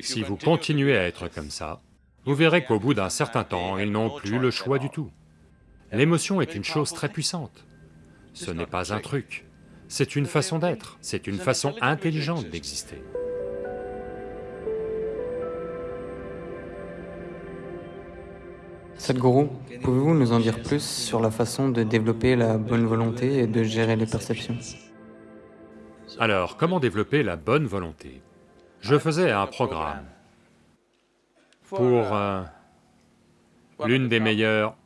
Si vous continuez à être comme ça, vous verrez qu'au bout d'un certain temps, ils n'ont plus le choix du tout. L'émotion est une chose très puissante. Ce n'est pas un truc, c'est une façon d'être, c'est une façon intelligente d'exister. Sadhguru, pouvez-vous nous en dire plus sur la façon de développer la bonne volonté et de gérer les perceptions? Alors, comment développer la bonne volonté? Je faisais un programme pour euh, l'une des meilleures...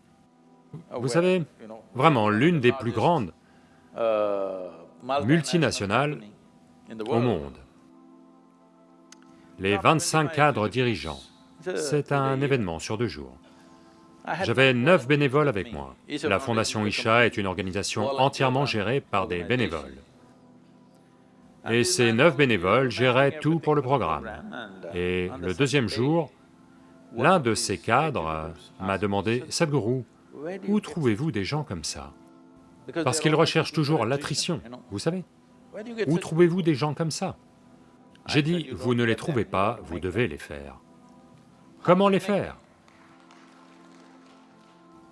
Vous savez, vraiment l'une des plus grandes multinationales au monde. Les 25 cadres dirigeants, c'est un événement sur deux jours. J'avais neuf bénévoles avec moi. La Fondation Isha est une organisation entièrement gérée par des bénévoles. Et ces neuf bénévoles géraient tout pour le programme. Et le deuxième jour, l'un de ces cadres m'a demandé, « Sadhguru, où trouvez-vous des gens comme ça ?» Parce qu'ils recherchent toujours l'attrition, vous savez. Où trouvez-vous des gens comme ça? J'ai dit, vous ne les trouvez pas, vous devez les faire. Comment les faire?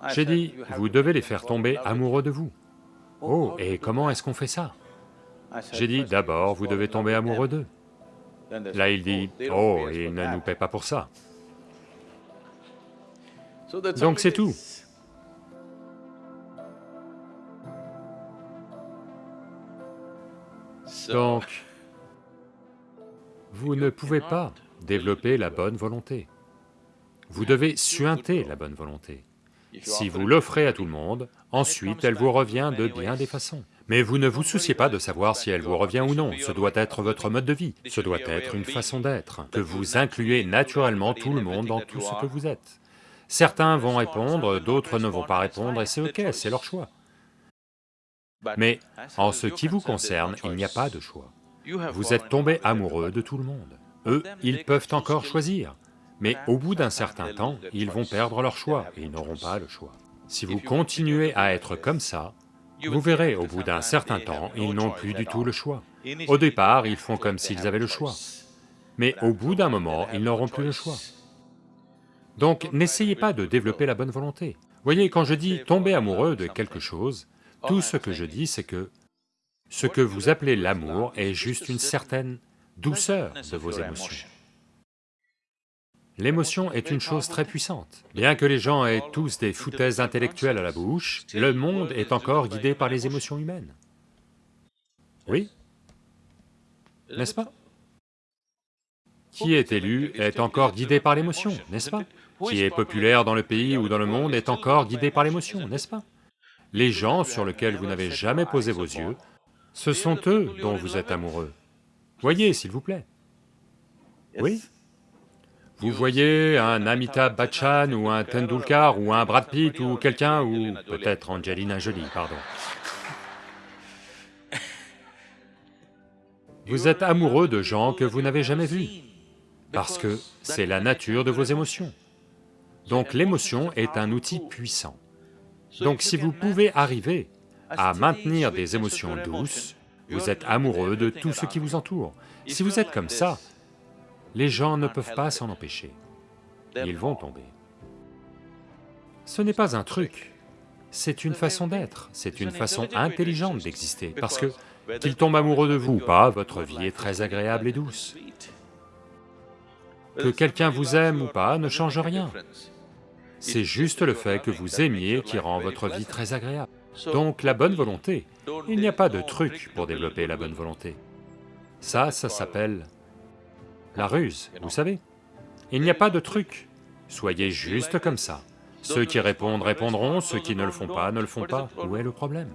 J'ai dit, vous devez les faire tomber amoureux de vous. Oh, et comment est-ce qu'on fait ça? J'ai dit, d'abord, vous devez tomber amoureux d'eux. Là, il dit, oh, ils ne nous paient pas pour ça. Donc c'est tout. Donc, vous ne pouvez pas développer la bonne volonté. Vous devez suinter la bonne volonté. Si vous l'offrez à tout le monde, ensuite elle vous revient de bien des façons. Mais vous ne vous souciez pas de savoir si elle vous revient ou non, ce doit être votre mode de vie, ce doit être une façon d'être, que vous incluez naturellement tout le monde dans tout ce que vous êtes. Certains vont répondre, d'autres ne vont pas répondre, et c'est ok, c'est leur choix. Mais en ce qui vous concerne, il n'y a pas de choix. Vous êtes tombé amoureux de tout le monde. Eux, ils peuvent encore choisir, mais au bout d'un certain temps, ils vont perdre leur choix et ils n'auront pas le choix. Si vous continuez à être comme ça, vous verrez, au bout d'un certain temps, ils n'ont plus du tout le choix. Au départ, ils font comme s'ils avaient le choix, mais au bout d'un moment, ils n'auront plus le choix. Donc n'essayez pas de développer la bonne volonté. Voyez, quand je dis tomber amoureux de quelque chose, tout ce que je dis, c'est que ce que vous appelez l'amour est juste une certaine douceur de vos émotions. L'émotion est une chose très puissante. Bien que les gens aient tous des foutaises intellectuelles à la bouche, le monde est encore guidé par les émotions humaines. Oui N'est-ce pas? Qui est élu est encore guidé par l'émotion, n'est-ce pas? Qui est populaire dans le pays ou dans le monde est encore guidé par l'émotion, n'est-ce pas? Les gens sur lesquels vous n'avez jamais posé vos yeux, ce sont eux dont vous êtes amoureux. Voyez, s'il vous plaît. Oui? Vous voyez un Amitabh Bachchan ou un Tendulkar ou un Brad Pitt ou quelqu'un ou peut-être Angelina Jolie, pardon. Vous êtes amoureux de gens que vous n'avez jamais vus, parce que c'est la nature de vos émotions. Donc l'émotion est un outil puissant. Donc si vous pouvez arriver à maintenir des émotions douces, vous êtes amoureux de tout ce qui vous entoure. Si vous êtes comme ça, les gens ne peuvent pas s'en empêcher, ils vont tomber. Ce n'est pas un truc, c'est une façon d'être, c'est une façon intelligente d'exister, parce que qu'ils tombent amoureux de vous ou pas, votre vie est très agréable et douce. Que quelqu'un vous aime ou pas ne change rien, c'est juste le fait que vous aimiez qui rend votre vie très agréable. Donc la bonne volonté, il n'y a pas de truc pour développer la bonne volonté. Ça, ça s'appelle la ruse, vous savez. Il n'y a pas de truc, soyez juste comme ça. Ceux qui répondent répondront, ceux qui ne le font pas ne le font pas. Où est le problème?